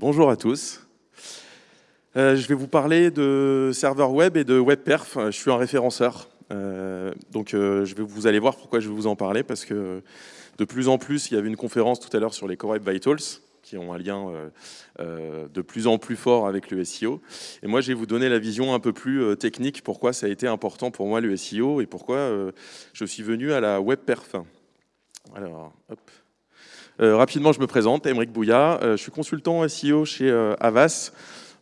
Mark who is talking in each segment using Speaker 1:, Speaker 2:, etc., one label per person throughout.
Speaker 1: Bonjour à tous. Euh, je vais vous parler de serveur web et de WebPerf. Je suis un référenceur. Euh, donc euh, je vais, vous allez voir pourquoi je vais vous en parler, parce que de plus en plus, il y avait une conférence tout à l'heure sur les Core Web Vitals, qui ont un lien de plus en plus fort avec le SEO. Et moi, je vais vous donner la vision un peu plus technique, pourquoi ça a été important pour moi le SEO, et pourquoi je suis venu à la WebPerf. Alors, hop. Rapidement, je me présente, Émeric Bouya, je suis consultant SEO chez Avas,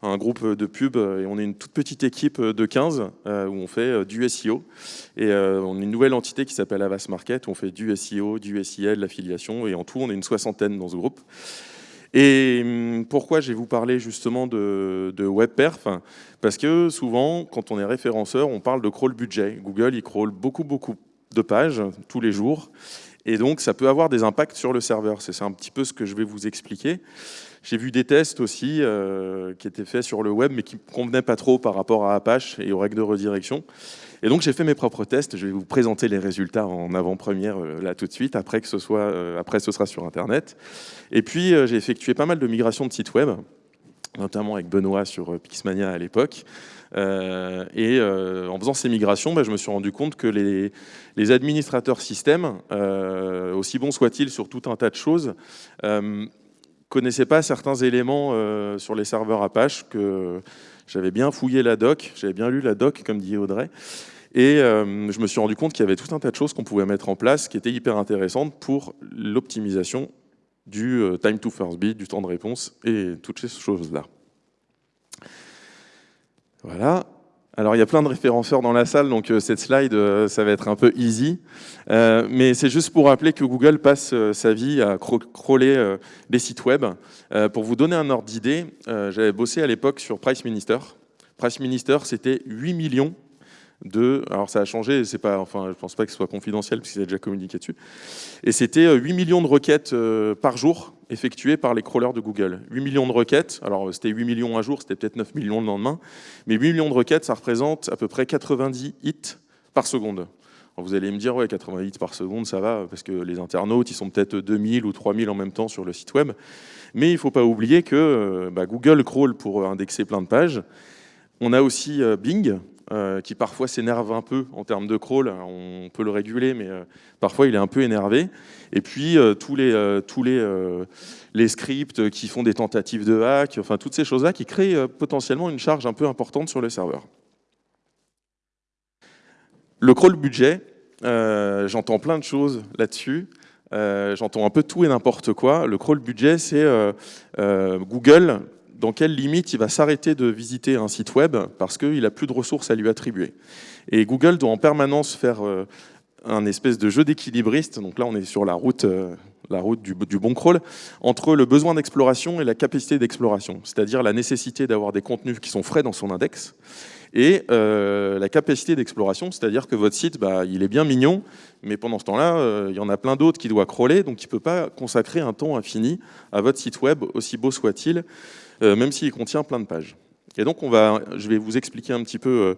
Speaker 1: un groupe de pub et on est une toute petite équipe de 15 euh, où on fait euh, du SEO. Et euh, on est une nouvelle entité qui s'appelle Avas Market on fait du SEO, du SEL, l'affiliation et en tout on est une soixantaine dans ce groupe. Et hum, pourquoi je vais vous parler justement de, de WebPerf? Parce que souvent, quand on est référenceur, on parle de crawl budget. Google, il crawl beaucoup, beaucoup de pages tous les jours. Et donc, ça peut avoir des impacts sur le serveur. C'est un petit peu ce que je vais vous expliquer. J'ai vu des tests aussi euh, qui étaient faits sur le web, mais qui ne convenaient pas trop par rapport à Apache et aux règles de redirection. Et donc j'ai fait mes propres tests. Je vais vous présenter les résultats en avant-première euh, là tout de suite. Après que ce soit, euh, après ce sera sur Internet. Et puis j'ai effectué pas mal de migrations de sites web, notamment avec Benoît sur Pixmania à l'époque. et en faisant ces migrations, bah, je me suis rendu compte que les, administrateurs système, aussi bons soient-ils sur tout un tas de choses, connaissais pas certains éléments euh, sur les serveurs Apache, que j'avais bien fouillé la doc, j'avais bien lu la doc, comme dit Audrey, et euh, je me suis rendu compte qu'il y avait tout un tas de choses qu'on pouvait mettre en place qui étaient hyper intéressantes pour l'optimisation du euh, time to first bit, du temps de réponse et toutes ces choses-là. Voilà. Alors il y a plein de référenceurs dans la salle, donc euh, cette slide, euh, ça va être un peu easy. Mais c'est juste pour rappeler que Google passe sa vie à crawler des sites web. pour vous donner un ordre d'idée, j'avais bossé à l'époque sur Price Minister. Price Minister, c'était 8 millions de... Alors ça a changé, pas, enfin, je ne pense pas que ce soit confidentiel, puisqu'il a déjà communiqué dessus. Et c'était 8 millions de requêtes par jour effectuées par les crawlers de Google. 8 millions de requêtes, alors c'était 8 millions un jour, c'était peut-être 9 millions le lendemain, mais 8 millions de requêtes, ça représente à peu près 90 hits par seconde. vous allez me dire, ouais, 80 hits par seconde, ça va, parce que les internautes, ils sont peut-être 2000 ou 3000 en même temps sur le site web. Mais il ne faut pas oublier que euh, bah, Google crawl pour indexer plein de pages. On a aussi euh, Bing, euh, qui parfois s'énerve un peu en termes de crawl. On peut le réguler, mais euh, parfois il est un peu énervé. Et puis euh, tous, les, les scripts qui font des tentatives de hack, enfin toutes ces choses-là qui créent potentiellement une charge un peu importante sur le serveur. Le crawl budget, j'entends plein de choses là-dessus. j'entends un peu tout et n'importe quoi. Le crawl budget, c'est Google dans quelle limite il va s'arrêter de visiter un site web parce qu'il n'a plus de ressources à lui attribuer. Et Google doit en permanence faire euh, un espèce de jeu d'équilibriste, donc là on est sur la route, euh, du, bon crawl, entre le besoin d'exploration et la capacité d'exploration, c'est-à-dire la nécessité d'avoir des contenus qui sont frais dans son index, et euh, la capacité d'exploration, c'est-à-dire que votre site, bah, il est bien mignon, mais pendant ce temps-là, il y en a plein d'autres qui doivent crawler, donc il ne peut pas consacrer un temps infini à votre site web, aussi beau soit-il. Euh, même s'il contient plein de pages. Et donc, je vais vous expliquer un petit peu euh,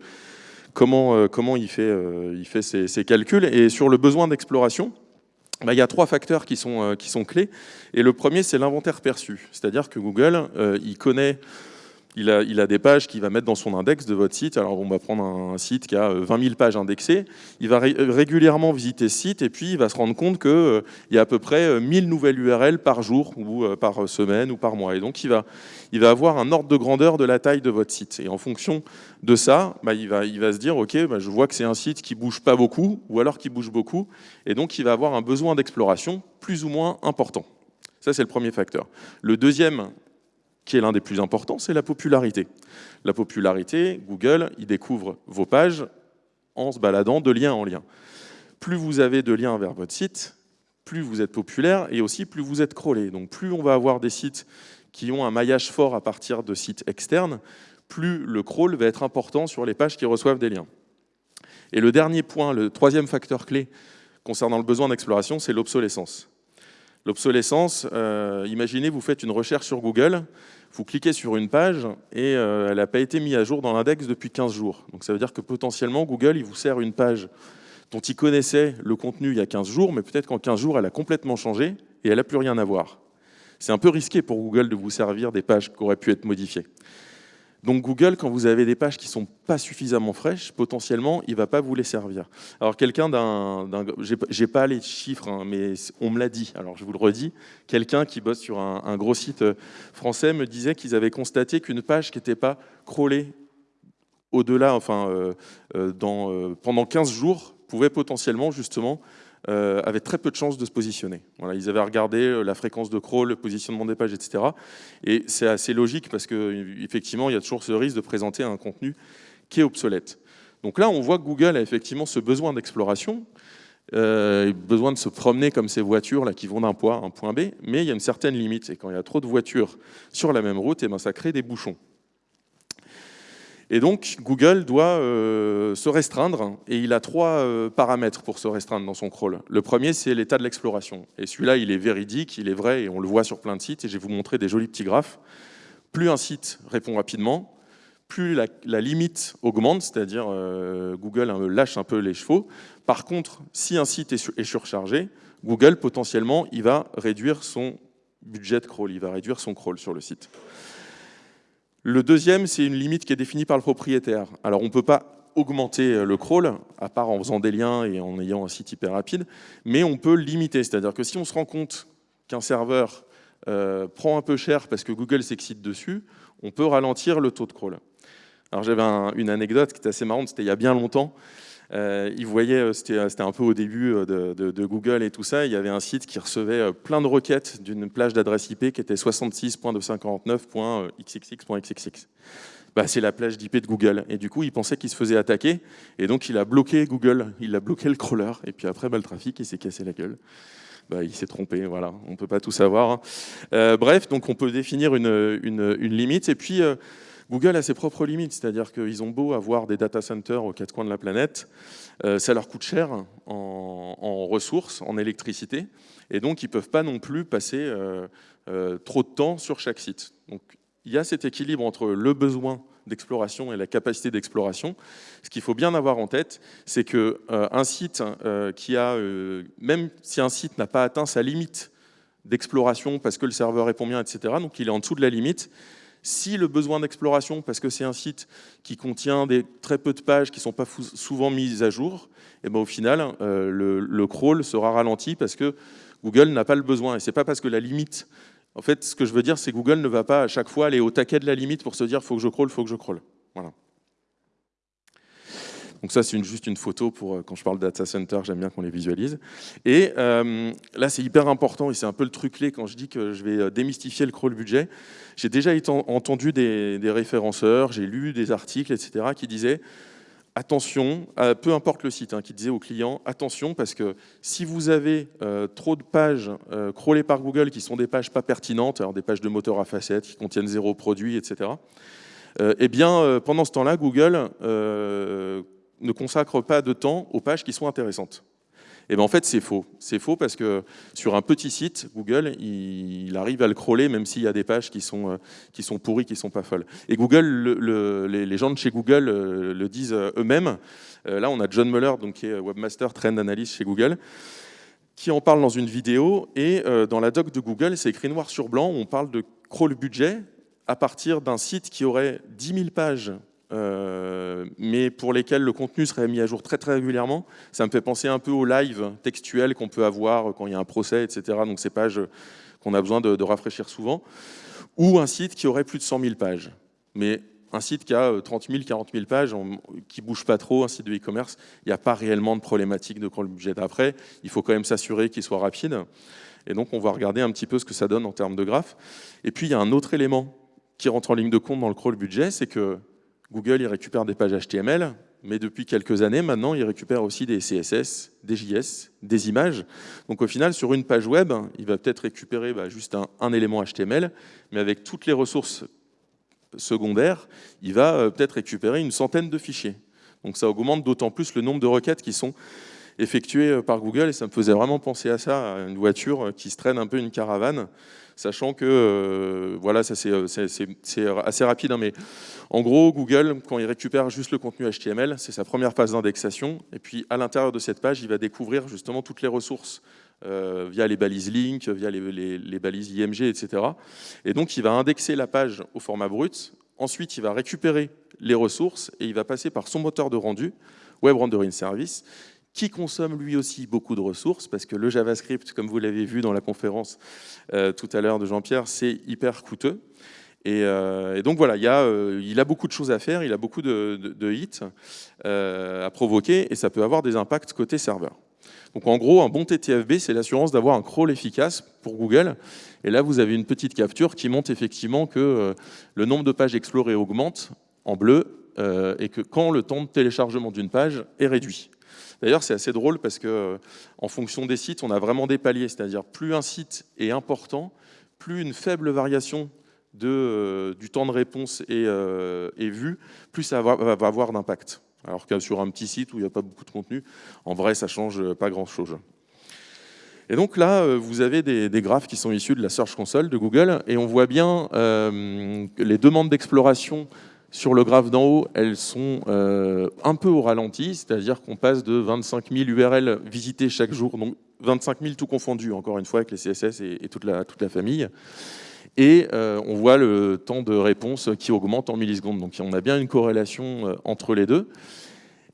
Speaker 1: comment, euh, comment il fait, ses, calculs. Et sur le besoin d'exploration, bah, il y a trois facteurs qui sont clés. Et le premier, c'est l'inventaire perçu. C'est-à-dire que Google, il connaît il a, des pages qu'il va mettre dans son index de votre site. Alors on va prendre un, site qui a 20 euh, 000 pages indexées. Il va régulièrement visiter ce site et puis il va se rendre compte qu'il euh, y a à peu près 1000 euh, nouvelles URL par jour ou par semaine ou par mois. Et donc il va, avoir un ordre de grandeur de la taille de votre site. Et en fonction de ça, bah, il, va, il va se dire, OK, bah, je vois que c'est un site qui bouge pas beaucoup ou alors qui bouge beaucoup. Et donc il va avoir un besoin d'exploration plus ou moins important. Ça, c'est le premier facteur. Le deuxième qui est l'un des plus importants, c'est la popularité. La popularité, Google, il découvre vos pages en se baladant de lien en lien. Plus vous avez de liens vers votre site, plus vous êtes populaire et aussi plus vous êtes crawlé. Donc plus on va avoir des sites qui ont un maillage fort à partir de sites externes, plus le crawl va être important sur les pages qui reçoivent des liens. Et le dernier point, le troisième facteur clé concernant le besoin d'exploration, c'est l'obsolescence. L'obsolescence, euh, imaginez, vous faites une recherche sur Google, vous cliquez sur une page et euh, elle n'a pas été mise à jour dans l'index depuis 15 jours. Donc ça veut dire que potentiellement, Google il vous sert une page dont il connaissait le contenu il y a 15 jours, mais peut-être qu'en 15 jours, elle a complètement changé et elle n'a plus rien à voir. c'est un peu risqué pour Google de vous servir des pages qui auraient pu être modifiées. Donc Google, quand vous avez des pages qui sont pas suffisamment fraîches, potentiellement, il va pas vous les servir. Alors quelqu'un d'un, j'ai pas les chiffres, hein, mais on me l'a dit. Alors je vous le redis, quelqu'un qui bosse sur un, gros site euh, français me disait qu'ils avaient constaté qu'une page qui n'était pas crawlée au-delà, enfin, euh, euh, pendant 15 jours, pouvait potentiellement justement euh, avaient très peu de chances de se positionner. Voilà, ils avaient regardé euh, la fréquence de crawl, le positionnement des pages, etc. Et c'est assez logique parce qu'effectivement, il y a toujours ce risque de présenter un contenu qui est obsolète. Donc là, on voit que Google a effectivement ce besoin d'exploration, euh, besoin de se promener comme ces voitures là qui vont d'un point à un point B, mais il y a une certaine limite. Et quand il y a trop de voitures sur la même route, et eh ben, ça crée des bouchons. Et donc, Google doit euh, se restreindre, et il a trois euh, paramètres pour se restreindre dans son crawl. Le premier, c'est l'état de l'exploration. Et celui-là, il est véridique, il est vrai, et on le voit sur plein de sites, et je vais vous montrer des jolis petits graphes. Plus un site répond rapidement, plus la, limite augmente, c'est-à-dire euh, Google lâche un peu les chevaux. Par contre, si un site est, est surchargé, Google, potentiellement, il va réduire son budget de crawl, il va réduire son crawl sur le site. Le deuxième, c'est une limite qui est définie par le propriétaire. Alors, on ne peut pas augmenter euh, le crawl, à part en faisant des liens et en ayant un site hyper rapide, mais on peut limiter. C'est-à-dire que si on se rend compte qu'un serveur euh, prend un peu cher parce que Google s'excite dessus, on peut ralentir le taux de crawl. Alors j'avais une anecdote qui était assez marrante, c'était il y a bien longtemps. Euh, ils euh, euh, c'était un peu au début de, Google et tout ça, il y avait un site qui recevait plein de requêtes d'une plage d'adresse IP qui était 66.259.xxx.xxx. Bah, c'est la plage d'IP de Google. Et du coup, il pensait qu'il se faisait attaquer, et donc il a bloqué Google, il a bloqué le crawler, et puis après, bah, le trafic, il s'est cassé la gueule. Bah, il s'est trompé, voilà, on ne peut pas tout savoir. Hein. bref, donc on peut définir une limite, et puis Google a ses propres limites, c'est-à-dire qu'ils ont beau avoir des data centers aux quatre coins de la planète, euh, ça leur coûte cher en, ressources, en électricité, et donc ils ne peuvent pas non plus passer euh, euh, trop de temps sur chaque site. Donc il y a cet équilibre entre le besoin d'exploration et la capacité d'exploration. Ce qu'il faut bien avoir en tête, c'est qu'un site qui a, même si un site n'a pas atteint sa limite d'exploration parce que le serveur répond bien, etc., donc il est en dessous de la limite, si le besoin d'exploration, parce que c'est un site qui contient des, très peu de pages qui ne sont pas souvent mises à jour, et eh ben au final, euh, le, crawl sera ralenti parce que Google n'a pas le besoin. Et ce n'est pas parce que la limite... En fait, ce que je veux dire, c'est que Google ne va pas à chaque fois aller au taquet de la limite pour se dire « faut que je crawl, faut que je crawl ». Voilà. Donc ça, c'est juste une photo pour euh, quand je parle de data center, j'aime bien qu'on les visualise. Et euh, là, c'est hyper important et c'est un peu le truc clé quand je dis que je vais euh, démystifier le crawl budget. J'ai déjà entendu des, référenceurs, j'ai lu des articles, etc., qui disaient attention, peu importe le site, hein, qui disait aux clients, attention, parce que si vous avez trop de pages crawlées par Google qui sont des pages pas pertinentes, alors des pages de moteur à facettes qui contiennent zéro produit, etc., eh bien, pendant ce temps-là, Google ne consacre pas de temps aux pages qui sont intéressantes. Et eh bien en fait, c'est faux. C'est faux parce que sur un petit site, Google, il, arrive à le crawler même s'il y a des pages qui sont, euh, qui sont pourries, qui ne sont pas folles. Et Google, les, gens de chez Google euh, le disent euh, eux-mêmes. là, on a John Muller, donc, qui est Webmaster Trend Analyst chez Google, qui en parle dans une vidéo. Et dans la doc de Google, c'est écrit noir sur blanc, on parle de crawl budget à partir d'un site qui aurait 10 000 pages euh, mais pour lesquels le contenu serait mis à jour très très régulièrement. Ça me fait penser un peu au live textuel qu'on peut avoir quand il y a un procès, etc. Donc ces pages qu'on a besoin de, rafraîchir souvent. Ou un site qui aurait plus de 100 000 pages. Mais un site qui a 30 000, 40 000 pages, qui bouge pas trop, un site de e-commerce, il n'y a pas réellement de problématique de crawl budget. Après, il faut quand même s'assurer qu'il soit rapide. Et donc, on va regarder un petit peu ce que ça donne en termes de graphes. Et puis, il y a un autre élément qui rentre en ligne de compte dans le crawl budget, c'est que Google, il récupère des pages HTML, mais depuis quelques années, maintenant, il récupère aussi des CSS, des JS, des images. Donc au final, sur une page web, il va peut-être récupérer bah, juste un, élément HTML, mais avec toutes les ressources secondaires, il va euh, peut-être récupérer une centaine de fichiers. Donc ça augmente d'autant plus le nombre de requêtes qui sont effectuées euh, par Google, et ça me faisait vraiment penser à ça, à une voiture qui se traîne un peu une caravane, sachant que, euh, voilà, ça c'est assez rapide, hein, mais en gros, Google, quand il récupère juste le contenu HTML, c'est sa première phase d'indexation, et puis à l'intérieur de cette page, il va découvrir justement toutes les ressources via les balises link, via les, balises IMG, etc. Et donc, il va indexer la page au format brut. Ensuite, il va récupérer les ressources et il va passer par son moteur de rendu, Web Rendering Service, qui consomme lui aussi beaucoup de ressources, parce que le JavaScript, comme vous l'avez vu dans la conférence tout à l'heure de Jean-Pierre, c'est hyper coûteux. Euh, et, donc voilà, il, a, euh, il, a, beaucoup de choses à faire, il a beaucoup de, hits euh, à provoquer et ça peut avoir des impacts côté serveur. Donc en gros, un bon TTFB, c'est l'assurance d'avoir un crawl efficace pour Google. Et là, vous avez une petite capture qui montre effectivement que le nombre de pages explorées augmente en bleu et que quand le temps de téléchargement d'une page est réduit. D'ailleurs, c'est assez drôle parce que en fonction des sites, on a vraiment des paliers, c'est-à-dire plus un site est important, plus une faible variation de, euh, du temps de réponse est, euh, vu, plus ça va, avoir d'impact. Alors que sur un petit site où il n'y a pas beaucoup de contenu, en vrai, ça change pas grand-chose. Et donc là, euh, vous avez des, graphes qui sont issus de la Search Console de Google, et on voit bien les demandes d'exploration sur le graphe d'en haut, elles sont un peu au ralenti, c'est-à-dire qu'on passe de 25 000 URL visités chaque jour, donc 25 000 tout confondu, encore une fois, avec les CSS et, toute, la, famille et euh, on voit le temps de réponse qui augmente en millisecondes. Donc on a bien une corrélation euh, entre les deux.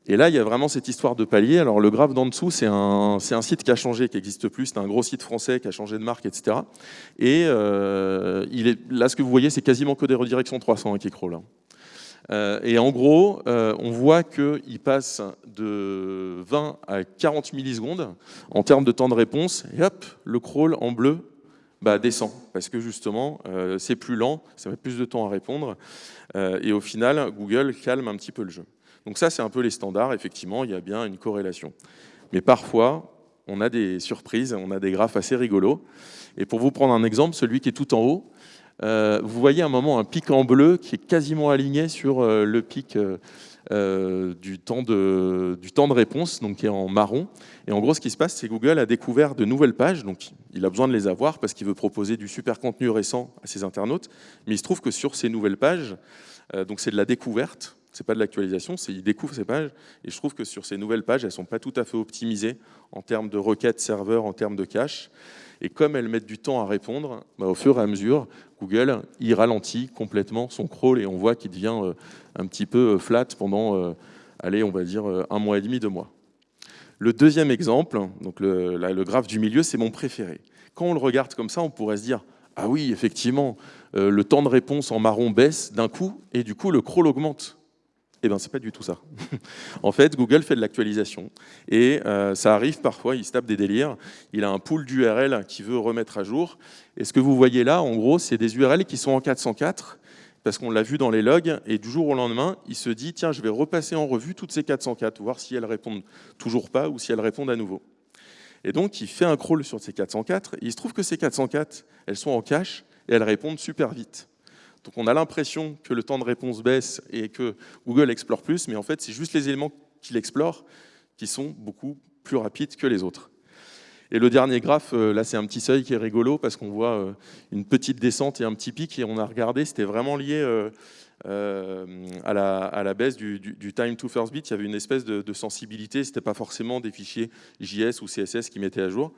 Speaker 1: Et là, il y a vraiment cette histoire de palier. Alors le graphe d'en dessous, c'est un, site qui a changé, qui n'existe plus. C'est un gros site français qui a changé de marque, etc. Et euh, là, ce que vous voyez, c'est quasiment que des redirections 300 qui crawl. Et en gros, on voit qu'il passe de 20 à 40 millisecondes en termes de temps de réponse. Et hop, le crawl en bleu bah, descend, parce que justement, euh, c'est plus lent, ça met plus de temps à répondre, euh, et au final, Google calme un petit peu le jeu. Donc ça, c'est un peu les standards, effectivement, il y a bien une corrélation. Mais parfois, on a des surprises, on a des graphes assez rigolos. Et pour vous prendre un exemple, celui qui est tout en haut, euh, vous voyez un moment un pic en bleu qui est quasiment aligné sur le pic euh, du, temps de, réponse, donc qui est en marron. Et en gros, ce qui se passe, c'est que Google a découvert de nouvelles pages, donc il a besoin de les avoir parce qu'il veut proposer du super contenu récent à ses internautes. Mais il se trouve que sur ces nouvelles pages, euh, donc c'est de la découverte, c'est pas de l'actualisation, c'est il découvre ces pages. Et je trouve que sur ces nouvelles pages, elles sont pas tout à fait optimisées en termes de requêtes serveur, en termes de cache. Et comme elles mettent du temps à répondre, bah, au fur et à mesure, Google il ralentit complètement son crawl et on voit qu'il devient euh, un petit peu euh, flat pendant, euh, allez, on va dire un mois et demi, deux mois. Le deuxième exemple, donc le graphe du milieu, c'est mon préféré. Quand on le regarde comme ça, on pourrait se dire ah oui, effectivement, le temps de réponse en marron baisse d'un coup et du coup le crawl augmente. Eh bien, c'est pas du tout ça. en fait, Google fait de l'actualisation et euh, ça arrive parfois, il se tape des délires. Il a un pool d'URL qu'il veut remettre à jour. Et ce que vous voyez là, en gros, c'est des URL qui sont en 404 parce qu'on l'a vu dans les logs et du jour au lendemain, il se dit tiens, je vais repasser en revue toutes ces 404, voir si elles répondent toujours pas ou si elles répondent à nouveau. Et donc, il fait un crawl sur ces 404 et il se trouve que ces 404, elles sont en cache et elles répondent super vite. Donc on a l'impression que le temps de réponse baisse et que Google explore plus, mais en fait, c'est juste les éléments qu'il explore qui sont beaucoup plus rapides que les autres. Et le dernier graphe, euh, là c'est un petit seuil qui est rigolo parce qu'on voit euh, une petite descente et un petit pic et on a regardé, c'était vraiment lié euh, à, la, baisse du, time to first bit. Il y avait une espèce de, de sensibilité, c'était pas forcément des fichiers JS ou CSS qui mettaient à jour.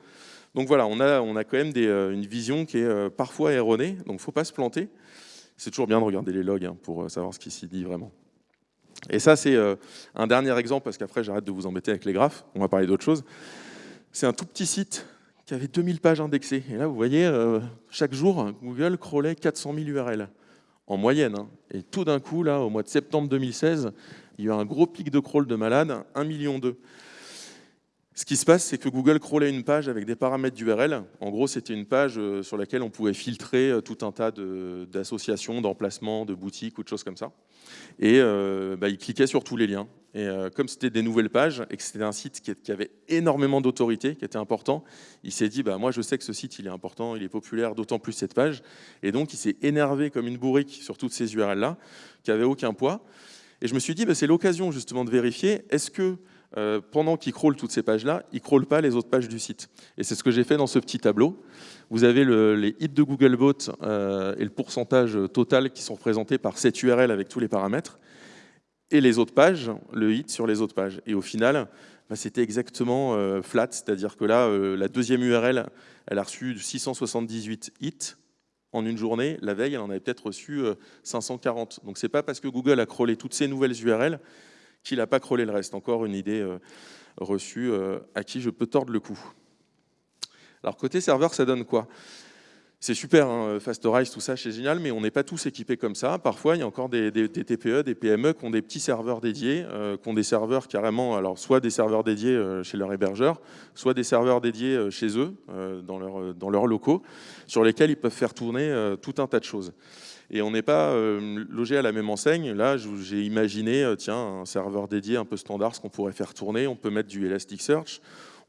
Speaker 1: Donc voilà, on a, on a quand même une vision qui est parfois erronée, donc faut pas se planter. C'est toujours bien de regarder les logs hein, pour euh, savoir ce qui s'y dit vraiment. Et ça, c'est euh, un dernier exemple, parce qu'après, j'arrête de vous embêter avec les graphes. On va parler d'autre chose. C'est un tout petit site qui avait 2000 pages indexées. Et là, vous voyez, euh, chaque jour, Google crawlait 400 000 URL, en moyenne. Hein. Et tout d'un coup, là, au mois de septembre 2016, il y a eu un gros pic de crawl de malade, 1,2 million. Ce qui se passe, c'est que Google crawlait une page avec des paramètres d'URL. En gros, c'était une page euh, sur laquelle on pouvait filtrer euh, tout un tas d'associations, d'emplacements, de boutiques ou de choses comme ça. Et euh, bah, il cliquait sur tous les liens. Et comme c'était des nouvelles pages et que c'était un site qui, avait énormément d'autorité, qui était important, il s'est dit bah, moi je sais que ce site il est important, il est populaire, d'autant plus cette page. Et donc il s'est énervé comme une bourrique sur toutes ces URL-là, qui n'avaient aucun poids. Et je me suis dit bah, c'est l'occasion justement de vérifier est-ce que euh, pendant qu'il crawl toutes ces pages-là, il ne crawl pas les autres pages du site. Et c'est ce que j'ai fait dans ce petit tableau. Vous avez les hits de Googlebot euh, et le pourcentage total qui sont représentés par cette URL avec tous les paramètres, et les autres pages, le hit sur les autres pages. Et au final, bah, c'était exactement flat, c'est-à-dire que là, la deuxième URL, elle a reçu 678 hits en une journée. La veille, elle en avait peut-être reçu 540. Donc c'est pas parce que Google a crawlé toutes ces nouvelles URL qu'il n'a pas crawlé le reste. Encore une idée reçue à qui je peux tordre le cou. Alors côté serveur, ça donne quoi? C'est super, hein, tout ça, c'est génial, mais on n'est pas tous équipés comme ça. Parfois, il y a encore des, TPE, des PME qui ont des petits serveurs dédiés, euh, qui ont des serveurs carrément, alors soit des serveurs dédiés euh, chez leur hébergeur, soit des serveurs dédiés euh, chez eux, dans leurs locaux, sur lesquels ils peuvent faire tourner tout un tas de choses. Et on n'est pas logé à la même enseigne. Là, j'ai imaginé, tiens, un serveur dédié un peu standard, ce qu'on pourrait faire tourner. On peut mettre du Elasticsearch,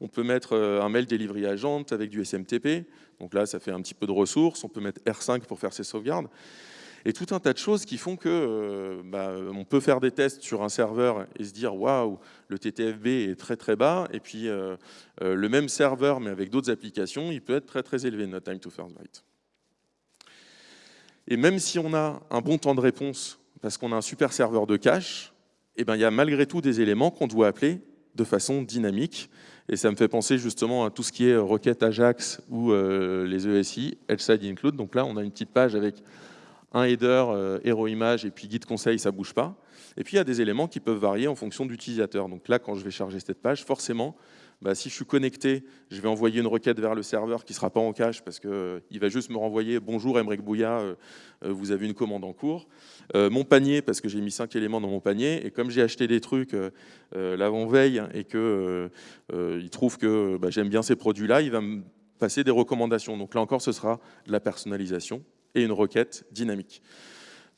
Speaker 1: on peut mettre un mail delivery agent avec du SMTP. Donc là, ça fait un petit peu de ressources. On peut mettre R5 pour faire ses sauvegardes. Et tout un tas de choses qui font que euh, bah, on peut faire des tests sur un serveur et se dire waouh, le TTFB est très très bas. Et puis euh, euh, le même serveur, mais avec d'autres applications, il peut être très très élevé, notre time to first byte. Et même si on a un bon temps de réponse, parce qu'on a un super serveur de cache, eh ben, il y a malgré tout des éléments qu'on doit appeler de façon dynamique. Et ça me fait penser justement à tout ce qui est requête Ajax ou euh, les ESI, Side Include. Donc là, on a une petite page avec un header, euh, hero image et puis guide conseil, ça bouge pas. Et puis il y a des éléments qui peuvent varier en fonction d'utilisateur. Donc là, quand je vais charger cette page, forcément, bah, si je suis connecté, je vais envoyer une requête vers le serveur qui ne sera pas en cache parce qu'il euh, va juste me renvoyer « Bonjour Emmerich Bouya, euh, euh, vous avez une commande en cours Mon panier, parce que j'ai mis cinq éléments dans mon panier, et comme j'ai acheté des trucs l'avant-veille et qu'il trouve que bah, j'aime bien ces produits-là, il va me passer des recommandations. Donc là encore, ce sera de la personnalisation et une requête dynamique.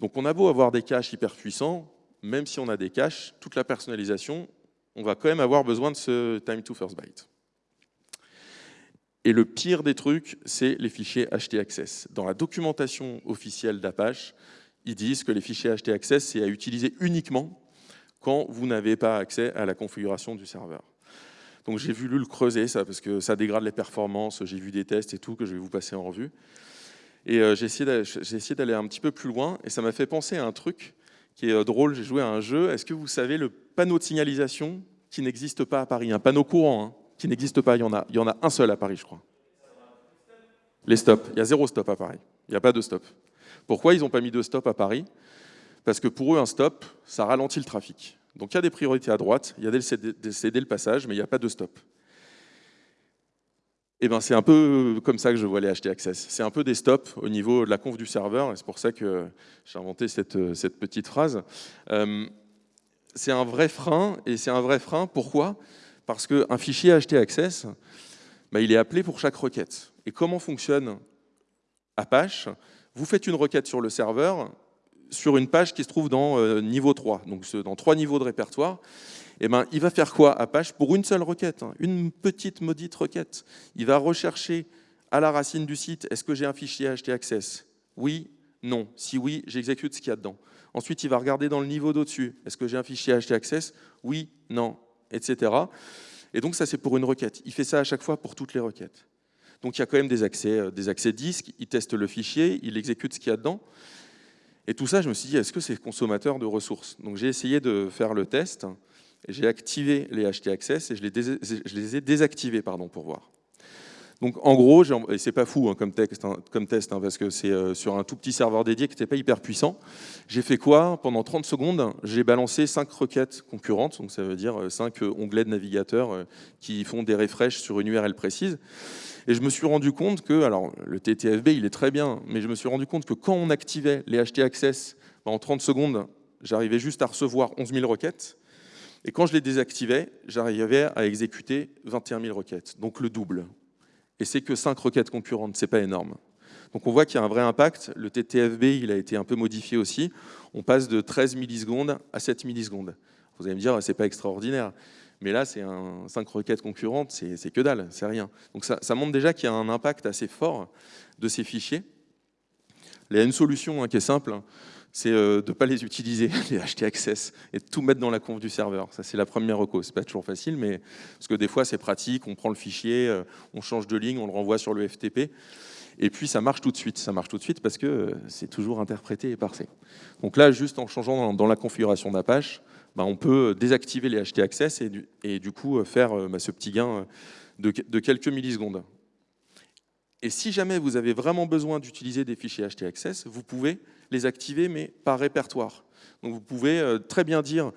Speaker 1: Donc on a beau avoir des caches hyper puissants, même si on a des caches, toute la personnalisation, on va quand même avoir besoin de ce time to first byte. Et le pire des trucs, c'est les fichiers htaccess. Dans la documentation officielle d'Apache, ils disent que les fichiers htaccess, c'est à utiliser uniquement quand vous n'avez pas accès à la configuration du serveur. Donc j'ai voulu le creuser, ça, parce que ça dégrade les performances, j'ai vu des tests et tout, que je vais vous passer en revue. Et euh, j'ai essayé d'aller un petit peu plus loin, et ça m'a fait penser à un truc qui est euh, drôle, j'ai joué à un jeu. Est-ce que vous savez le panneau de signalisation qui n'existe pas à Paris Un panneau courant, hein, qui n'existe pas, il y, en a, il y en a un seul à Paris, je crois. Les stops, il y a zéro stop à Paris, il n'y a pas de stop. Pourquoi ils n'ont pas mis de stop à Paris? Parce que pour eux, un stop, ça ralentit le trafic. Donc il y a des priorités à droite, il y a des céder le passage, mais il n'y a pas de stop. Eh ben, c'est un peu comme ça que je vois les HT Access. C'est un peu des stops au niveau de la conf du serveur, et c'est pour ça que j'ai inventé cette, petite phrase. Euh, c'est un vrai frein, et c'est un vrai frein, pourquoi? Parce qu'un fichier HT Access, bah, il est appelé pour chaque requête. Et comment fonctionne Apache? Vous faites une requête sur le serveur, sur une page qui se trouve dans euh, niveau 3, donc dans trois niveaux de répertoire, eh ben, il va faire quoi Apache? Pour une seule requête, hein, une petite maudite requête Il va rechercher à la racine du site, est-ce que j'ai un fichier htaccess Oui, non. Si oui, j'exécute ce qu'il y a dedans. Ensuite, il va regarder dans le niveau d'au-dessus, est-ce que j'ai un fichier htaccess Oui, non, etc. Et donc ça, c'est pour une requête. Il fait ça à chaque fois pour toutes les requêtes. Donc il y a quand même des accès, euh, des disques, il teste le fichier, il exécute ce qu'il y a dedans. Et tout ça, je me suis dit, est-ce que c'est consommateur de ressources? Donc j'ai essayé de faire le test j'ai activé les HT Access et je les, ai désactivés pardon, pour voir. Donc en gros, et c'est pas fou hein, hein, comme test, hein, parce que c'est euh, sur un tout petit serveur dédié qui n'était pas hyper puissant. J'ai fait quoi? Pendant 30 secondes, j'ai balancé 5 requêtes concurrentes, donc ça veut dire 5 euh, onglets de navigateur euh, qui font des refreshs sur une URL précise. Et je me suis rendu compte que, alors le TTFB il est très bien, mais je me suis rendu compte que quand on activait les HT Access, en 30 secondes, j'arrivais juste à recevoir 11 000 requêtes, et quand je les désactivais, j'arrivais à exécuter 21 000 requêtes, donc le double. Et c'est que 5 requêtes concurrentes, c'est pas énorme. Donc on voit qu'il y a un vrai impact. Le TTFB, il a été un peu modifié aussi. On passe de 13 millisecondes à 7 millisecondes. Vous allez me dire, c'est pas extraordinaire. Mais là, c'est 5 requêtes concurrentes, c'est que dalle, c'est rien. Donc ça, montre déjà qu'il y a un impact assez fort de ces fichiers. Il y a une solution hein, qui est simple c'est euh, de ne pas les utiliser, les acheter access, et de tout mettre dans la conf du serveur. Ça, c'est la première reco. C'est pas toujours facile, mais parce que des fois, c'est pratique, on prend le fichier, euh, on change de ligne, on le renvoie sur le FTP, et puis ça marche tout de suite. Ça marche tout de suite parce que euh, c'est toujours interprété et parsé. Donc là, juste en changeant dans, la configuration d'Apache, bah, on peut désactiver les htaccess et du, et du coup faire bah, ce petit gain de, de quelques millisecondes. Et si jamais vous avez vraiment besoin d'utiliser des fichiers htaccess, vous pouvez les activer, mais par répertoire. Donc vous pouvez euh, très bien dire,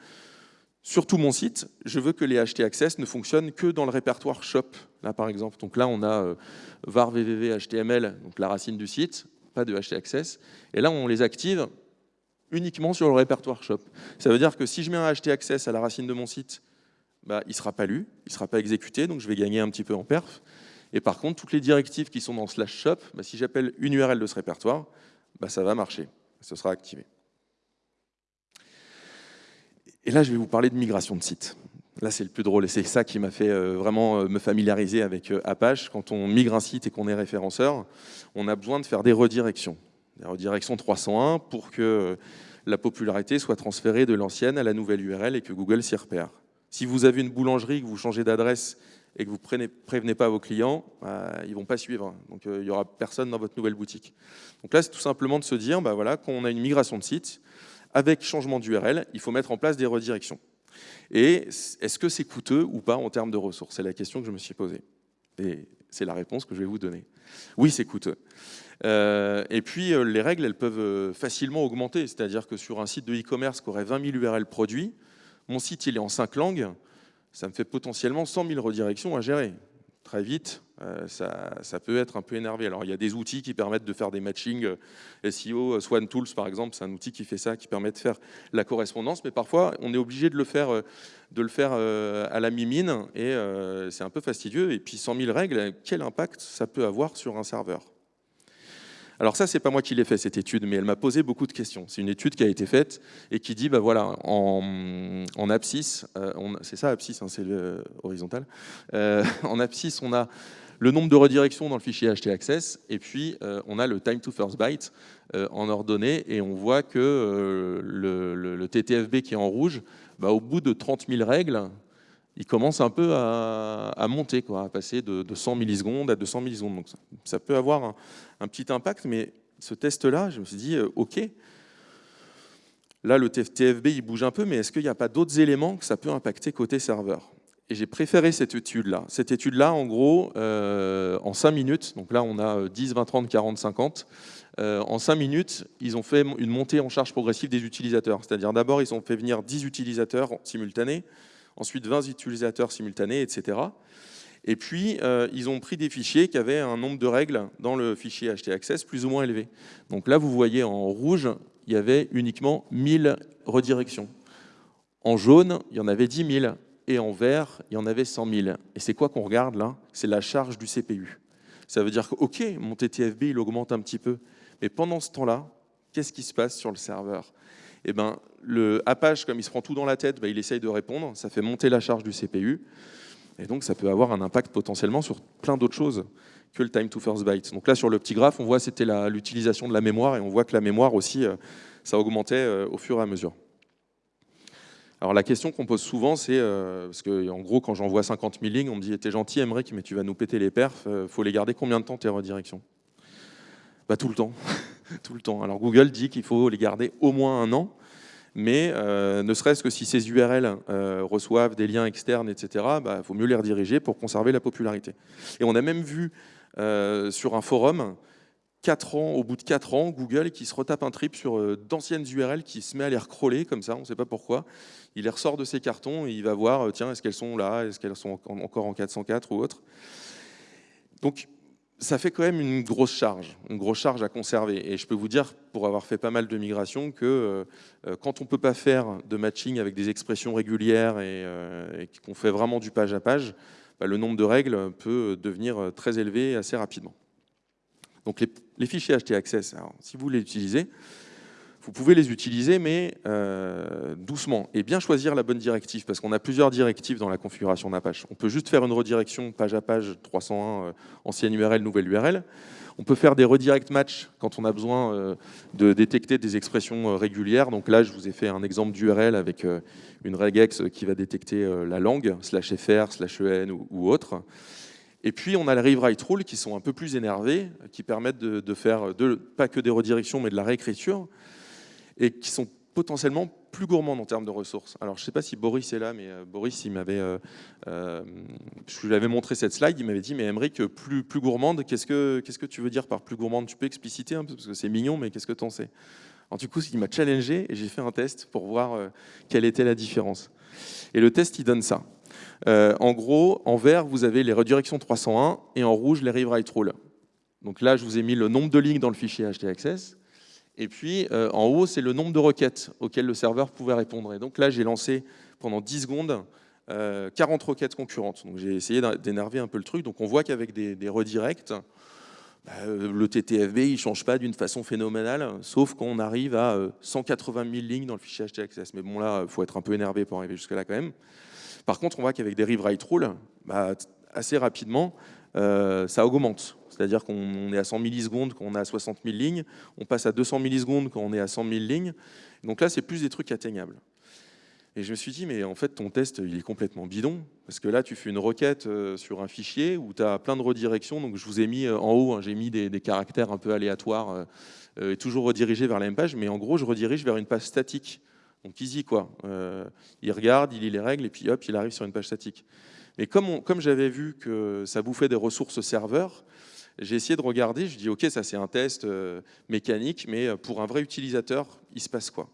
Speaker 1: sur tout mon site, je veux que les htaccess ne fonctionnent que dans le répertoire shop, là par exemple. Donc là, on a euh, var la racine du site, pas de htaccess. Et là, on les active uniquement sur le répertoire shop. Ça veut dire que si je mets un htaccess à la racine de mon site, bah, il ne sera pas lu, il ne sera pas exécuté, donc je vais gagner un petit peu en perf. Et par contre, toutes les directives qui sont dans slash shop, bah, si j'appelle une URL de ce répertoire, bah, ça va marcher, ce sera activé. Et là, je vais vous parler de migration de site. Là, c'est le plus drôle et c'est ça qui m'a fait euh, vraiment euh, me familiariser avec euh, Apache. Quand on migre un site et qu'on est référenceur, on a besoin de faire des redirections. Des redirections 301 pour que la popularité soit transférée de l'ancienne à la nouvelle URL et que Google s'y repère. Si vous avez une boulangerie, que vous changez d'adresse et que vous ne prévenez pas vos clients, bah, ils ne vont pas suivre. Donc euh, il n'y aura personne dans votre nouvelle boutique. Donc là, c'est tout simplement de se dire, bah, voilà, quand on a une migration de site, avec changement d'URL, il faut mettre en place des redirections. Et est-ce que c'est coûteux ou pas en termes de ressources? C'est la question que je me suis posée. Et c'est la réponse que je vais vous donner. Oui, c'est coûteux. Euh, et puis, euh, les règles, elles peuvent facilement augmenter. C'est-à-dire que sur un site de e-commerce qui aurait 20 000 URL produits, mon site il est en 5 langues, ça me fait potentiellement 100 000 redirections à gérer. Très vite, euh, ça, peut être un peu énervé. Alors il y a des outils qui permettent de faire des matchings euh, SEO, euh, Swan Tools par exemple, c'est un outil qui fait ça, qui permet de faire la correspondance, mais parfois on est obligé de le faire, de le faire à la mimine et c'est un peu fastidieux. Et puis 100 000 règles, quel impact ça peut avoir sur un serveur? Alors ça, c'est pas moi qui l'ai fait cette étude, mais elle m'a posé beaucoup de questions. C'est une étude qui a été faite et qui dit, bah voilà, en, en abscisse, euh, c'est ça abscisse, hein, c'est horizontal. Euh, en abscisse, on a le nombre de redirections dans le fichier htaccess, et puis euh, on a le time to first byte en ordonnée, et on voit que le, TTFB qui est en rouge, bah, au bout de 30 000 règles, il commence un peu à, monter, quoi, à passer de, 100 millisecondes à 200 millisecondes. Donc ça, peut avoir un, petit impact, mais ce test-là, je me suis dit, euh, OK, là le TFB il bouge un peu, mais est-ce qu'il n'y a pas d'autres éléments que ça peut impacter côté serveur? Et j'ai préféré cette étude-là. Cette étude-là, en gros, euh, en 5 minutes, donc là on a 10, 20, 30, 40, 50, en 5 minutes, ils ont fait une montée en charge progressive des utilisateurs. C'est-à-dire d'abord, ils ont fait venir 10 utilisateurs simultanés, ensuite 20 utilisateurs simultanés, etc. Et puis, euh, ils ont pris des fichiers qui avaient un nombre de règles dans le fichier htaccess plus ou moins élevé. Donc là, vous voyez en rouge, il y avait uniquement 1000 redirections. En jaune, il y en avait 10 000. Et en vert, il y en avait 100 000. Et c'est quoi qu'on regarde là? C'est la charge du CPU. Ça veut dire que, OK, mon TTFB, il augmente un petit peu. Mais pendant ce temps-là, qu'est-ce qui se passe sur le serveur? Eh ben, le Apache, comme il se prend tout dans la tête, ben, il essaye de répondre, ça fait monter la charge du CPU, et donc ça peut avoir un impact potentiellement sur plein d'autres choses que le time to first byte. Donc là, sur le petit graphe, on voit c'était l'utilisation de la mémoire, et on voit que la mémoire aussi, euh, ça augmentait euh, au fur et à mesure. Alors la question qu'on pose souvent, c'est, euh, parce que en gros, quand j'envoie 50 000 lignes, on me dit, t'es gentil, Emmerich, mais tu vas nous péter les perfs, faut les garder combien de temps tes redirections? Bah, Tout le temps. tout le temps. Alors Google dit qu'il faut les garder au moins un an, mais euh, ne serait-ce que si ces URL euh, reçoivent des liens externes, etc., il bah, faut mieux les rediriger pour conserver la popularité. Et on a même vu euh, sur un forum, 4 ans, au bout de 4 ans, Google qui se retape un trip sur d'anciennes URL, qui se met à les recrawler comme ça, on ne sait pas pourquoi. Il les ressort de ses cartons et il va voir, tiens, est-ce qu'elles sont là, est-ce qu'elles sont encore en 404 ou autre? Donc ça fait quand même une grosse charge, une grosse charge à conserver. Et je peux vous dire, pour avoir fait pas mal de migrations, que euh, euh, quand on ne peut pas faire de matching avec des expressions régulières et, euh, qu'on fait vraiment du page à page, bah, le nombre de règles peut devenir très élevé assez rapidement. Donc les, les fichiers htaccess, si vous les utilisez, vous pouvez les utiliser, mais euh, doucement, et bien choisir la bonne directive, parce qu'on a plusieurs directives dans la configuration d'Apache. On peut juste faire une redirection page à page 301, euh, ancienne URL, nouvelle URL. On peut faire des redirect match quand on a besoin euh, de détecter des expressions régulières. Donc là, je vous ai fait un exemple d'URL avec une regex qui va détecter la langue, slash fr, slash en ou, autre. Et puis, on a les rewrite rules qui sont un peu plus énervés, qui permettent de, faire pas que des redirections, mais de la réécriture et qui sont potentiellement plus gourmande en termes de ressources. Alors, je ne sais pas si Boris est là, mais euh, Boris, il m'avait, euh, euh, je lui avais montré cette slide, il m'avait dit, mais Emmerich, plus, plus gourmande, qu'est-ce que, que tu veux dire par plus gourmande? Tu peux expliciter peu, parce que c'est mignon, mais qu'est-ce que tu en sais? Alors, du coup, il m'a challengé et j'ai fait un test pour voir quelle était la différence. Et le test, il donne ça. en gros, en vert, vous avez les redirections 301 et en rouge, les rewrite rules. Donc là, je vous ai mis le nombre de lignes dans le fichier htaccess. Et puis, euh, en haut, c'est le nombre de requêtes auxquelles le serveur pouvait répondre. Et donc là, j'ai lancé pendant 10 secondes 40 euh, requêtes concurrentes. Donc j'ai essayé d'énerver un peu le truc. Donc on voit qu'avec des, redirects, bah, euh, le TTFB, il ne change pas d'une façon phénoménale, sauf qu'on arrive à 180 000 lignes dans le fichier htaccess. Mais bon, là, il faut être un peu énervé pour arriver jusque-là quand même. Par contre, on voit qu'avec des read-write rules, bah, assez rapidement, ça augmente. C'est-à-dire qu'on est à 100 millisecondes quand on est à 60 000 lignes, on passe à 200 millisecondes quand on est à 100 000 lignes. Donc là, c'est plus des trucs atteignables. Et je me suis dit, mais en fait, ton test, il est complètement bidon. Parce que là, tu fais une requête euh, sur un fichier où tu as plein de redirections. Donc, je vous ai mis euh, en haut, hein, j'ai mis des, caractères un peu aléatoires euh, et toujours redirigés vers la même page. Mais en gros, je redirige vers une page statique. Donc, easy, quoi. il regarde, il lit les règles et puis hop, il arrive sur une page statique. Mais comme, j'avais vu que ça bouffait des ressources serveur, j'ai essayé de regarder, je dis ok, ça c'est un test euh, mécanique, mais euh, pour un vrai utilisateur, il se passe quoi?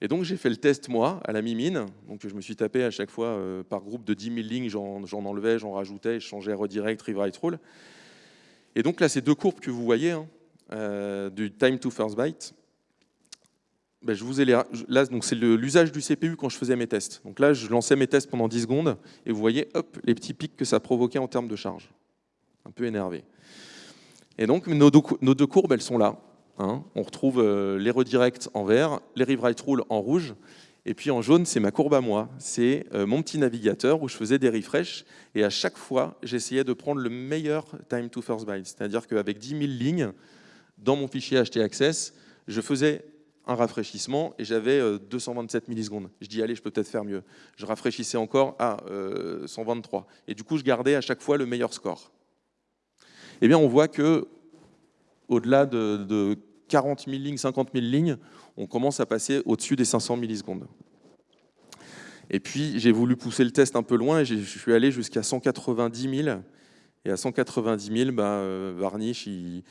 Speaker 1: Et donc j'ai fait le test moi, à la mimine, donc je me suis tapé à chaque fois euh, par groupe de 10 000 lignes, j'en enlevais, j'en rajoutais, je changeais redirect, rewrite rule. Et donc là, ces deux courbes que vous voyez, hein, du time to first byte, ben, je vous ai là, c'est l'usage du CPU quand je faisais mes tests. Donc là, je lançais mes tests pendant 10 secondes, et vous voyez, hop, les petits pics que ça provoquait en termes de charge un peu énervé. Et donc, nos deux, courbes, elles sont là. Hein. On retrouve euh, les redirects en vert, les rewrite rules en rouge, et puis en jaune, c'est ma courbe à moi. C'est euh, mon petit navigateur où je faisais des refresh, et à chaque fois, j'essayais de prendre le meilleur time to first byte. C'est-à-dire qu'avec 10 000 lignes, dans mon fichier htaccess, je faisais un rafraîchissement et j'avais 227 euh, millisecondes. Je dis, allez, je peux peut-être faire mieux. Je rafraîchissais encore à 123. Et du coup, je gardais à chaque fois le meilleur score eh bien, on voit que au-delà de, 40 000 lignes, 50 000 lignes, on commence à passer au-dessus des 500 millisecondes. Et puis, j'ai voulu pousser le test un peu loin et je suis allé jusqu'à 190 000. Et à 190 000, bah, Varnish, il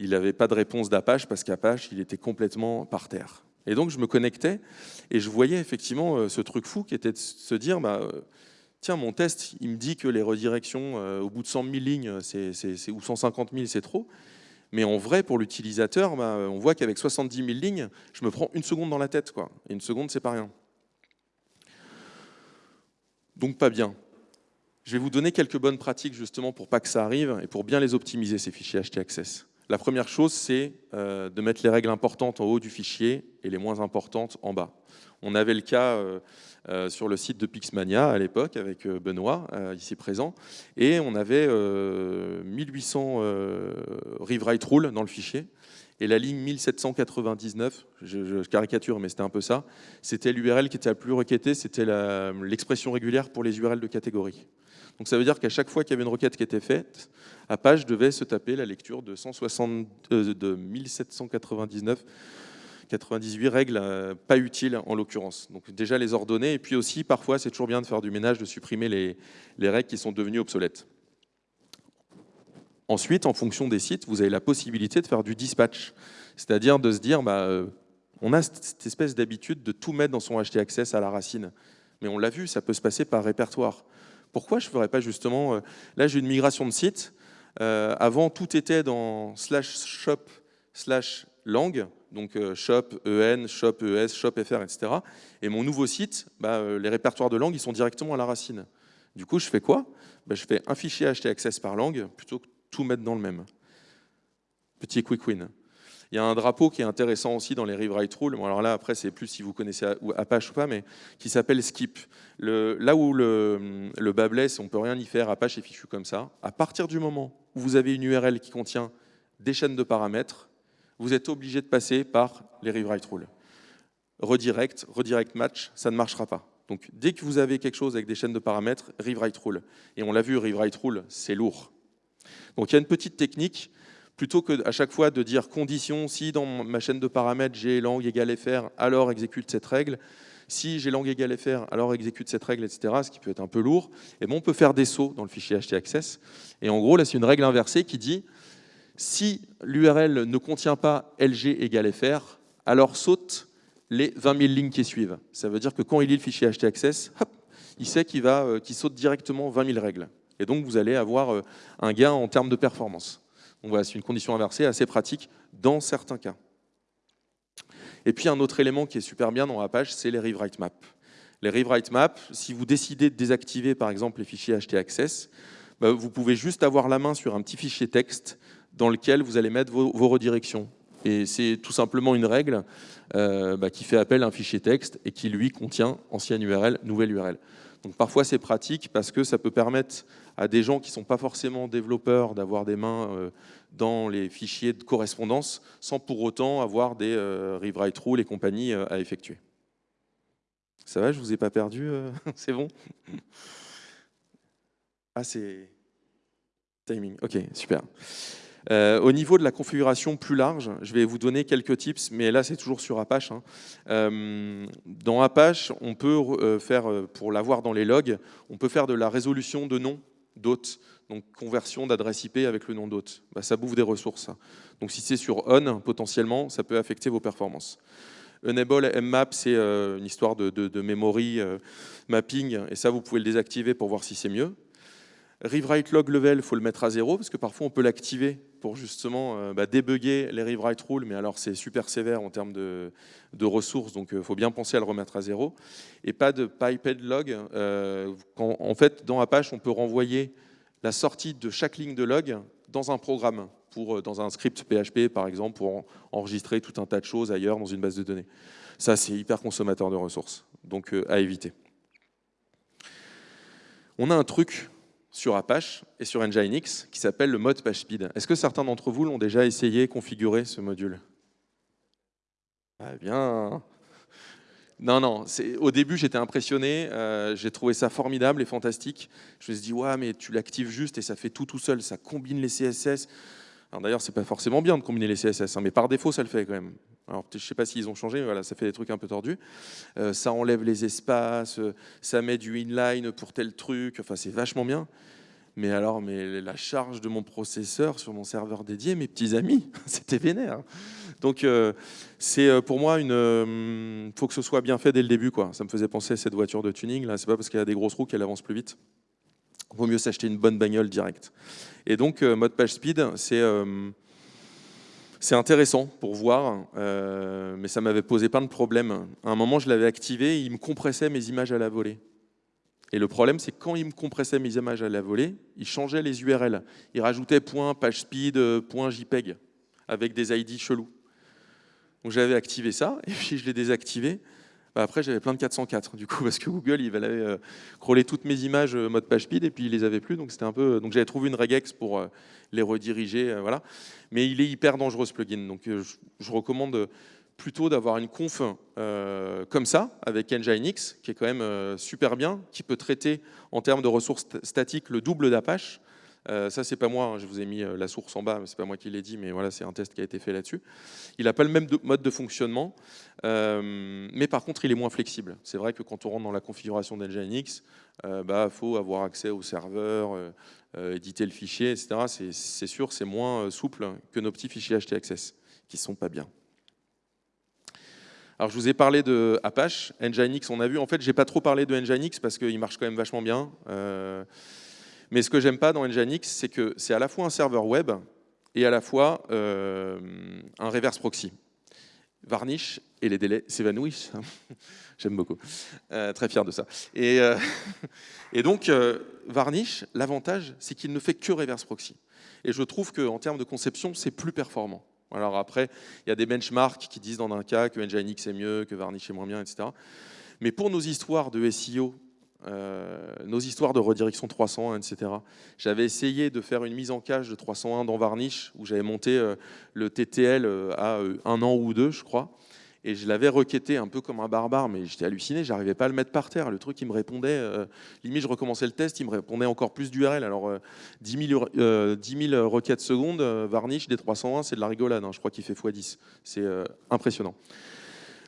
Speaker 1: n'avait pas de réponse d'Apache parce qu'Apache, il était complètement par terre. Et donc, je me connectais et je voyais effectivement euh, ce truc fou qui était de se dire, bah, euh, tiens, mon test, il me dit que les redirections euh, au bout de 100 000 lignes ou 150 000, c'est trop. Mais en vrai, pour l'utilisateur, bah, on voit qu'avec 70 000 lignes, je me prends une seconde dans la tête. Quoi. Et une seconde, c'est pas rien. Donc pas bien. Je vais vous donner quelques bonnes pratiques justement pour pas que ça arrive et pour bien les optimiser, ces fichiers htaccess. La première chose, c'est euh, de mettre les règles importantes en haut du fichier et les moins importantes en bas. On avait le cas euh, euh, sur le site de Pixmania à l'époque avec Benoît, ici présent, et on avait 1800 rewrite rules dans le fichier. Et la ligne 1799, je, caricature, mais c'était un peu ça, c'était l'URL qui était la plus requêtée, c'était l'expression régulière pour les URL de catégorie. Donc ça veut dire qu'à chaque fois qu'il y avait une requête qui était faite, Apache devait se taper la lecture de, 160, de 1799 98 règles euh, pas utiles en l'occurrence. Donc déjà les ordonner, et puis aussi parfois c'est toujours bien de faire du ménage, de supprimer les, règles qui sont devenues obsolètes. Ensuite, en fonction des sites, vous avez la possibilité de faire du dispatch, c'est-à-dire de se dire, bah, euh, on a cette espèce d'habitude de tout mettre dans son htaccess à la racine. Mais on l'a vu, ça peut se passer par répertoire. Pourquoi je ne ferais pas justement... Euh, là, j'ai une migration de site. avant, tout était dans slash shop slash lang donc euh, shop EN, shop ES, shop FR, etc. Et mon nouveau site, bah, euh, les répertoires de langue, ils sont directement à la racine. Du coup, je fais quoi? Bah, Je fais un fichier htaccess par langue plutôt que tout mettre dans le même. Petit quick win. Il y a un drapeau qui est intéressant aussi dans les rewrite rules. Bon, alors là, après, c'est plus si vous connaissez Apache ou pas, mais qui s'appelle skip. Là où le, le bas blesse, on ne peut rien y faire, Apache est fichu comme ça. À partir du moment où vous avez une URL qui contient des chaînes de paramètres, vous êtes obligé de passer par les rewrite rules. Redirect, redirect match, ça ne marchera pas. Donc dès que vous avez quelque chose avec des chaînes de paramètres, rewrite rule. Et on l'a vu, rewrite rule, c'est lourd. Donc il y a une petite technique plutôt que à chaque fois de dire condition, si dans ma chaîne de paramètres j'ai langue égale fr, alors exécute cette règle, si j'ai langue égale fr, alors exécute cette règle, etc., ce qui peut être un peu lourd, et bon, on peut faire des sauts dans le fichier htaccess. Et en gros, là, c'est une règle inversée qui dit si l'URL ne contient pas lg égale fr, alors saute les 20 000 lignes qui suivent. Ça veut dire que quand il lit le fichier htaccess, hop, il sait qu'il euh, saute directement 20 000 règles. Et donc, vous allez avoir euh, un gain en termes de performance. Voilà, c'est une condition inversée assez pratique dans certains cas. Et puis un autre élément qui est super bien dans Apache, c'est les rewrite maps. Les rewrite maps, si vous décidez de désactiver par exemple les fichiers htaccess, bah, vous pouvez juste avoir la main sur un petit fichier texte dans lequel vous allez mettre vos, redirections. Et c'est tout simplement une règle euh, bah, qui fait appel à un fichier texte et qui lui contient ancienne URL, nouvelle URL. Donc parfois c'est pratique parce que ça peut permettre à des gens qui ne sont pas forcément développeurs d'avoir des mains euh, dans les fichiers de correspondance sans pour autant avoir des euh, rewrite rules et compagnie euh, à effectuer. Ça va, je ne vous ai pas perdu C'est bon? Ah, c'est timing. Ok, super. Au niveau de la configuration plus large, je vais vous donner quelques tips, mais là c'est toujours sur Apache. Hein. Dans Apache, on peut faire, pour l'avoir dans les logs, on peut faire de la résolution de nom d'hôte, donc conversion d'adresse IP avec le nom d'hôte. Bah, ça bouffe des ressources. Donc si c'est sur on, potentiellement, ça peut affecter vos performances. Enable mmap, c'est une histoire de, de memory mapping, et ça vous pouvez le désactiver pour voir si c'est mieux. Rewrite log level, il faut le mettre à zéro, parce que parfois on peut l'activer pour justement euh, bah, débugger les rewrite rules, mais alors c'est super sévère en termes de, ressources, donc il euh, faut bien penser à le remettre à zéro. Et pas de piped log. Euh, en fait, dans Apache, on peut renvoyer la sortie de chaque ligne de log dans un programme, pour, dans un script PHP par exemple, pour enregistrer tout un tas de choses ailleurs dans une base de données. Ça, c'est hyper consommateur de ressources, donc à éviter. On a un truc sur Apache et sur Nginx qui s'appelle le mode PageSpeed. Est-ce que certains d'entre vous l'ont déjà essayé, configurer ce module? Ah bien non, non, au début j'étais impressionné, euh, j'ai trouvé ça formidable et fantastique. Je me suis dit, ouais, mais tu l'actives juste et ça fait tout tout seul, ça combine les CSS. Alors d'ailleurs, c'est pas forcément bien de combiner les CSS, hein, mais par défaut, ça le fait quand même. Alors, je sais pas s'ils ont changé, mais voilà, ça fait des trucs un peu tordus. Euh, ça enlève les espaces, euh, ça met du inline pour tel truc, enfin, c'est vachement bien. Mais alors, mais la charge de mon processeur sur mon serveur dédié, mes petits amis, c'était vénère. Donc, euh, c'est pour moi une. faut que ce soit bien fait dès le début, quoi. Ça me faisait penser à cette voiture de tuning. Là, c'est pas parce qu'elle a des grosses roues qu'elle avance plus vite. Vaut mieux s'acheter une bonne bagnole directe. Et donc, mode page speed, c'est c'est intéressant pour voir, euh, mais ça m'avait posé plein de problèmes. À un moment, je l'avais activé, il me compressait mes images à la volée. Et le problème, c'est quand il me compressait mes images à la volée, il changeait les URL. Il rajoutait point .pagespeed, euh, .jpeg, avec des ID chelous. Donc j'avais activé ça, et puis je l'ai désactivé. Bah, après, j'avais plein de 404, du coup, parce que Google, il allait euh, toutes mes images euh, mode page speed, et puis il les avait plus, donc c'était un peu... Donc j'avais trouvé une regex pour euh, les rediriger, voilà. Mais il est hyper dangereux, ce plugin, donc je, recommande plutôt d'avoir une conf comme ça, avec Nginx, qui est quand même super bien, qui peut traiter en termes de ressources statiques le double d'Apache, euh, ça, c'est pas moi, hein, je vous ai mis euh, la source en bas, c'est pas moi qui l'ai dit, mais voilà, c'est un test qui a été fait là-dessus. Il n'a pas le même mode de fonctionnement, euh, mais par contre, il est moins flexible. C'est vrai que quand on rentre dans la configuration d'Nginx, il bah, faut avoir accès au serveur, éditer le fichier, etc. C'est sûr, c'est moins souple que nos petits fichiers htaccess, qui sont pas bien. Alors, je vous ai parlé de Apache, Nginx, on a vu. En fait, j'ai pas trop parlé de Nginx parce qu'il marche quand même vachement bien. Mais ce que j'aime pas dans Nginx, c'est que c'est à la fois un serveur web et à la fois euh, un reverse proxy. Varnish et les délais s'évanouissent. J'aime beaucoup. Euh, très fier de ça. Et, euh, et donc, Varnish, l'avantage, c'est qu'il ne fait que reverse proxy. Et je trouve qu'en termes de conception, c'est plus performant. Alors après, il y a des benchmarks qui disent dans un cas que Nginx est mieux, que Varnish est moins bien, etc. Mais pour nos histoires de SEO euh, nos histoires de redirection 301, etc. J'avais essayé de faire une mise en cache de 301 dans Varnish, où j'avais monté euh, le TTL euh, à un an ou deux, je crois. et je l'avais requêté un peu comme un barbare, mais j'étais halluciné, j'arrivais pas à le mettre par terre. Le truc, il me répondait, limite, je recommençais le test, il me répondait encore plus d'URL. Alors, 10, 000, 10 000 requêtes secondes, Varnish, des 301, c'est de la rigolade. Hein. je crois qu'il fait x10. C'est impressionnant.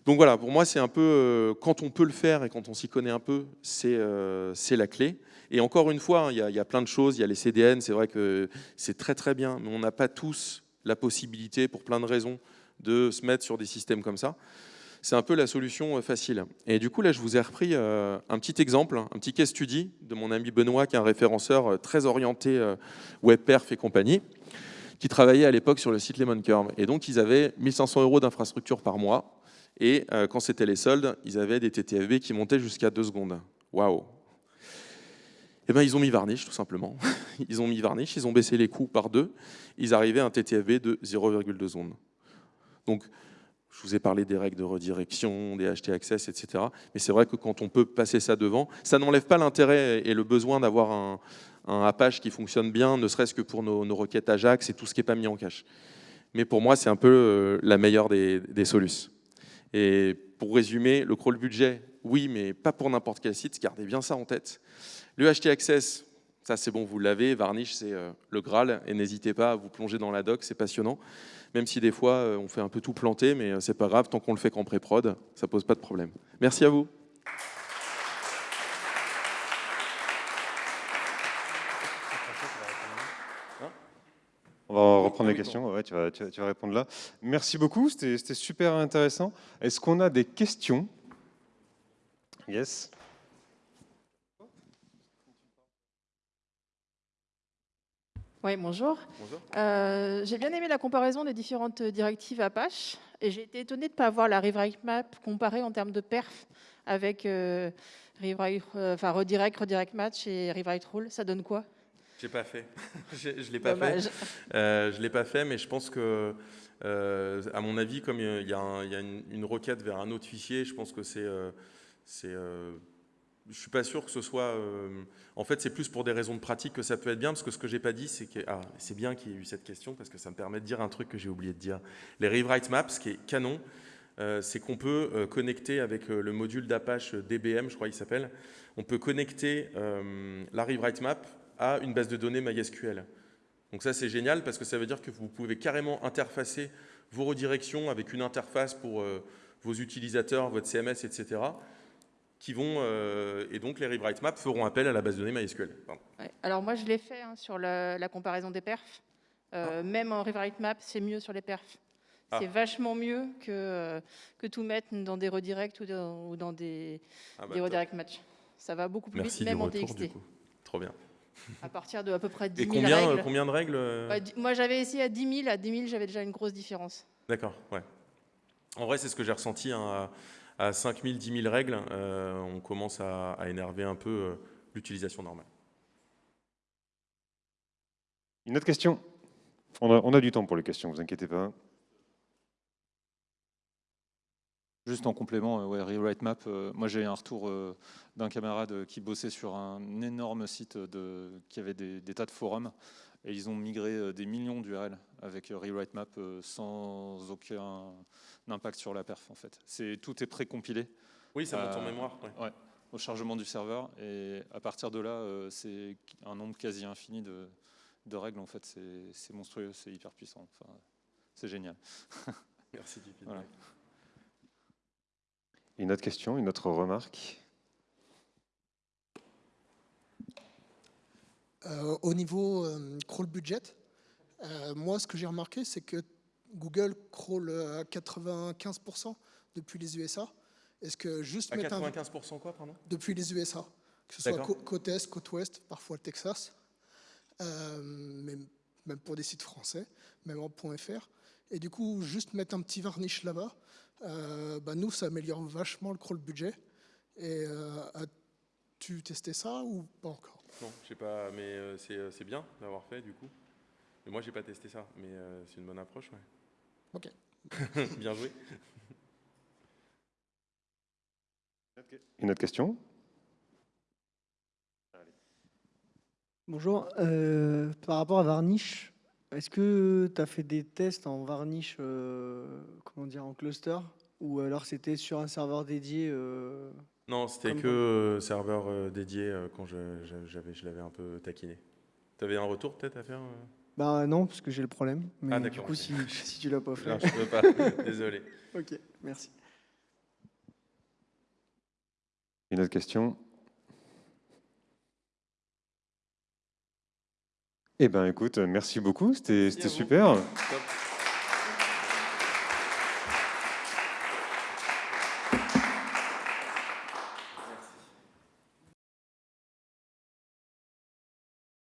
Speaker 1: Donc voilà, pour moi, c'est un peu, quand on peut le faire et quand on s'y connaît un peu, c'est la clé. Et encore une fois, hein, il y, a plein de choses, il y a les CDN, c'est vrai que c'est très très bien, mais on n'a pas tous la possibilité, pour plein de raisons, de se mettre sur des systèmes comme ça. C'est un peu la solution euh, facile. Et du coup, là, je vous ai repris euh, un petit exemple, un petit case study de mon ami Benoît, qui est un référenceur euh, très orienté WebPerf et compagnie, qui travaillait à l'époque sur le site Lemon Curve. Et donc, ils avaient 1500 euros d'infrastructure par mois. Et quand c'était les soldes, ils avaient des TTFB qui montaient jusqu'à 2 secondes. Waouh eh ben, ils ont mis Varnish, tout simplement. Ils ont mis Varnish, ils ont baissé les coûts par deux. Ils arrivaient à un TTFB de 0,2 secondes. Donc, je vous ai parlé des règles de redirection, des HT access, etc. Mais c'est vrai que quand on peut passer ça devant, ça n'enlève pas l'intérêt et le besoin d'avoir un, Apache qui fonctionne bien, ne serait-ce que pour nos, requêtes Ajax et tout ce qui n'est pas mis en cache. Mais pour moi, c'est un peu euh, la meilleure des solutions. Et pour résumer, le crawl budget, oui, mais pas pour n'importe quel site, gardez bien ça en tête. Le HT Access, ça c'est bon, vous l'avez. Varnish, c'est euh, le Graal. Et n'hésitez pas à vous plonger dans la doc, c'est passionnant. Même si des fois, euh, on fait un peu tout planter, mais euh, c'est pas grave, tant qu'on le fait qu'en pré-prod, ça pose pas de problème. Merci à vous.
Speaker 2: On va reprendre les questions. Ouais, tu, vas, tu, vas, répondre là. Merci beaucoup, c'était super intéressant. Est-ce qu'on a des questions? Yes
Speaker 3: Oui, bonjour. Euh, j'ai bien aimé la comparaison des différentes directives Apache et j'ai été étonnée de ne pas avoir la rewrite map comparée en termes de perf avec euh, euh, enfin, redirect, redirect match et rewrite rule. Ça donne quoi?
Speaker 1: J'ai pas fait. je ne l'ai pas fait. je l'ai pas fait, mais je pense que, à mon avis, comme il y a, une, requête vers un autre fichier, je pense que c'est je suis pas sûr que ce soit... Euh, en fait, c'est plus pour des raisons de pratique que ça peut être bien, parce que ce que j'ai pas dit, c'est que... Ah, c'est bien qu'il y ait eu cette question, parce que ça me permet de dire un truc que j'ai oublié de dire. Les rewrite maps, ce qui est canon, euh, c'est qu'on peut euh, connecter avec le module d'Apache DBM, je crois qu'il s'appelle, on peut connecter la rewrite map à une base de données MySQL. Donc ça, c'est génial, parce que ça veut dire que vous pouvez carrément interfacer vos redirections avec une interface pour vos utilisateurs, votre CMS, etc., qui vont, euh, et donc les rewrite maps feront appel à la base de données MySQL.
Speaker 3: Alors moi je l'ai fait hein, sur la, comparaison des perfs. Euh, ah. Même en rewrite map, c'est mieux sur les perfs. Ah. C'est vachement mieux que, euh, que tout mettre dans des redirects ou dans, des, ah bah redirect match. Ça va beaucoup plus vite, même en TXT.
Speaker 1: Trop bien.
Speaker 3: À partir de à peu près 10 000
Speaker 1: et combien,
Speaker 3: règles.
Speaker 1: combien de règles
Speaker 3: bah, Moi j'avais essayé à 10 000. À 10 000, j'avais déjà une grosse différence.
Speaker 1: D'accord, ouais. En vrai, c'est ce que j'ai ressenti. Hein, à 5000, 10 000 règles, euh, on commence à, énerver un peu euh, l'utilisation normale.
Speaker 2: Une autre question? On a, du temps pour les questions, vous inquiétez pas.
Speaker 4: Juste en complément, euh, ouais, Rewrite Map, moi j'ai un retour d'un camarade qui bossait sur un énorme site de, qui avait des, tas de forums et ils ont migré des millions d'URL avec Rewrite Map sans aucun impact sur la perf en fait. Tout est précompilé.
Speaker 1: Oui, ça monte en euh, mémoire.
Speaker 4: Ouais. au chargement du serveur et à partir de là, euh, c'est un nombre quasi infini de, règles en fait. C'est monstrueux, c'est hyper puissant. Enfin, c'est génial.
Speaker 1: Merci du
Speaker 2: Une autre question, une autre remarque?
Speaker 5: Euh, Au niveau crawl budget, moi ce que j'ai remarqué c'est que Google crawl à 95% depuis les USA. Est-ce que juste
Speaker 1: à 95% quoi, pardon?
Speaker 5: Depuis les USA, que ce soit côte est, côte ouest, parfois le Texas, euh, même pour des sites français, même en .fr. Et du coup, juste mettre un petit varnish là-bas, euh, bah nous, ça améliore vachement le crawl budget. Et euh, as-tu testé ça ou pas encore?
Speaker 1: Non, je sais pas, mais c'est bien d'avoir fait du coup. Mais moi, j'ai pas testé ça, mais c'est une bonne approche, ouais.
Speaker 5: Ok.
Speaker 1: Bien joué.
Speaker 2: Une autre question?
Speaker 6: Bonjour. Euh, par rapport à Varnish, est-ce que tu as fait des tests en Varnish, euh, comment dire, en cluster? Ou alors c'était sur un serveur dédié euh,
Speaker 1: Non, c'était que euh, serveur euh, dédié euh, quand je, je- j'avais, je l'avais un peu taquiné. Tu avais un retour peut-être à faire euh?
Speaker 6: Bah non, parce que j'ai le problème. Mais
Speaker 1: Ah,
Speaker 6: du coup, si tu l'as pas fait.
Speaker 1: Non, je peux pas. Désolé.
Speaker 6: Ok, merci.
Speaker 2: Une autre question Eh ben, écoute, merci beaucoup, c'était super.
Speaker 1: Top.